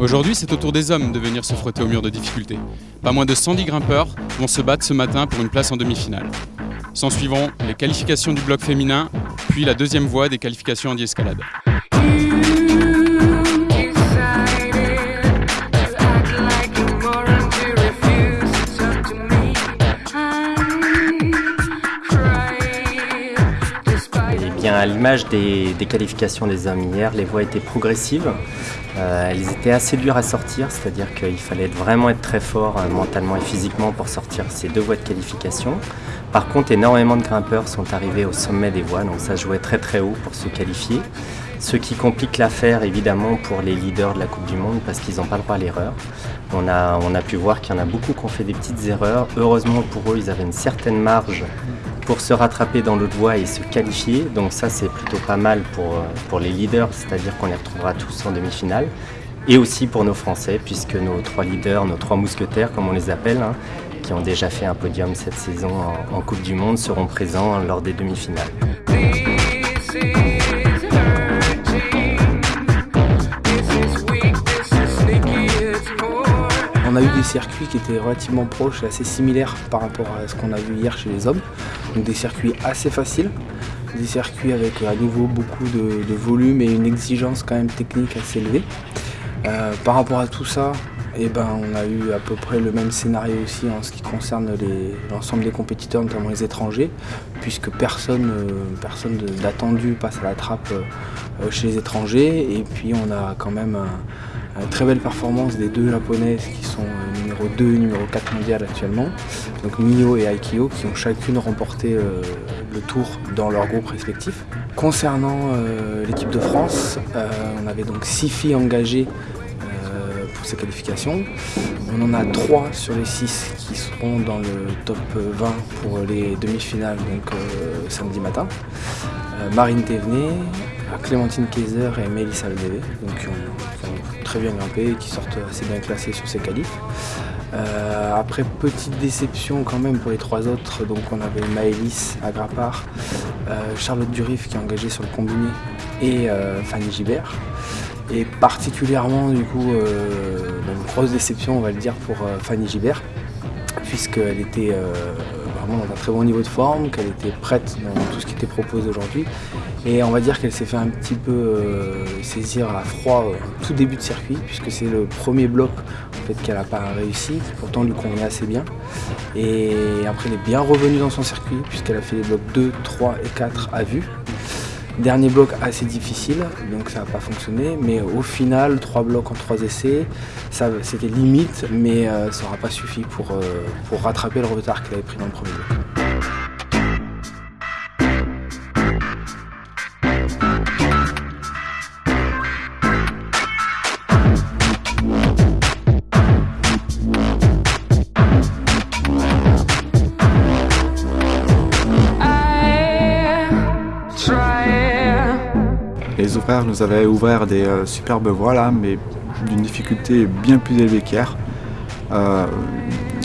Aujourd'hui, c'est au tour des hommes de venir se frotter au mur de difficulté. Pas moins de 110 grimpeurs vont se battre ce matin pour une place en demi-finale. S'en suivront les qualifications du bloc féminin, puis la deuxième voie des qualifications en escalade bien, à l'image des, qualifications des hommes hier, les voies étaient progressives. Euh, elles étaient assez dures à sortir, c'est-à-dire qu'il fallait vraiment être très fort euh, mentalement et physiquement pour sortir ces deux voies de qualification. Par contre, énormément de grimpeurs sont arrivés au sommet des voies, donc ça jouait très très haut pour se qualifier. Ce qui complique l'affaire évidemment pour les leaders de la Coupe du Monde parce qu'ils n'ont pas le droit à l'erreur. On a, on a pu voir qu'il y en a beaucoup qui ont fait des petites erreurs. Heureusement pour eux, ils avaient une certaine marge pour se rattraper dans l'autre voie et se qualifier. Donc ça, c'est plutôt pas mal pour, euh, pour les leaders, c'est-à-dire qu'on les retrouvera tous en demi-finale. Et aussi pour nos Français, puisque nos trois leaders, nos trois mousquetaires, comme on les appelle, hein, qui ont déjà fait un podium cette saison en Coupe du Monde, seront présents lors des demi-finales. On a eu des circuits qui étaient relativement proches et assez similaires par rapport à ce qu'on a vu hier chez les hommes. Donc des circuits assez faciles, des circuits avec à nouveau beaucoup de, volume et une exigence quand même technique assez élevée. Euh, par rapport à tout ça, eh ben, on a eu à peu près le même scénario aussi en ce qui concerne l'ensemble des compétiteurs, notamment les étrangers, puisque personne, euh, personne d'attendu passe à la trappe euh, chez les étrangers. Et puis on a quand même très belle performance des deux japonaises qui sont euh, numéro 2 et numéro 4 mondial actuellement, donc Mio et Aikio qui ont chacune remporté euh, le tour dans leur groupe respectif. Concernant euh, l'équipe de France, on avait donc 6 filles engagées pour ces qualifications. On en a 3 sur les 6 qui seront dans le top 20 pour les demi-finales donc samedi matin. Marine Thévenet, Clémentine Kaiser et Mélissa ont, très bien grimpé et qui sortent assez bien classés sur ces qualifs. Euh, après, petite déception quand même pour les trois autres, donc on avait Maëlys à Grappard, euh, Charlotte Durif qui est engagée sur le combiné et euh, Fanny Gibert. Et particulièrement du coup, une grosse déception on va le dire pour Fanny Gibert, puisqu'elle était vraiment dans un très bon niveau de forme, qu'elle était prête dans tout ce qui était proposé aujourd'hui. Et on va dire qu'elle s'est fait un petit peu euh, saisir à froid au tout début de circuit, puisque c'est le premier bloc qu'elle n'a pas réussi, qui pourtant lui convenait assez bien. Et après elle est bien revenue dans son circuit, puisqu'elle a fait les blocs 2, 3 et 4 à vue. Dernier bloc assez difficile, donc ça n'a pas fonctionné, mais au final, trois blocs en trois essais, c'était limite, mais euh, ça n'aura pas suffi pour, pour rattraper le retard qu'elle avait pris dans le premier bloc. Les ouvriers nous avaient ouvert des euh, superbes voies là, mais d'une difficulté bien plus élevée qu'hier. Euh,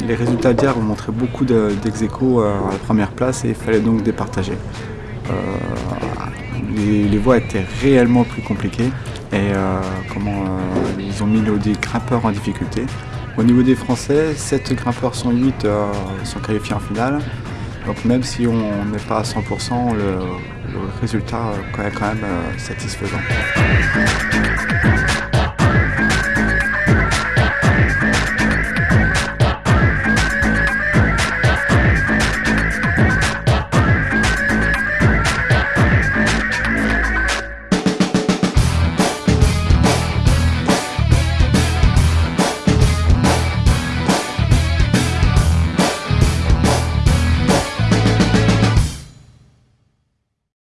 les résultats d'hier ont montré beaucoup dex euh, à la première place et il fallait donc départager. Les, voies étaient réellement plus compliquées et comment ils ont mis nos grimpeurs en difficulté. Au niveau des Français, 7 grimpeurs sur 8 sont qualifiés en finale. Donc même si on n'est pas à 100%, le, résultat est quand même euh, satisfaisant.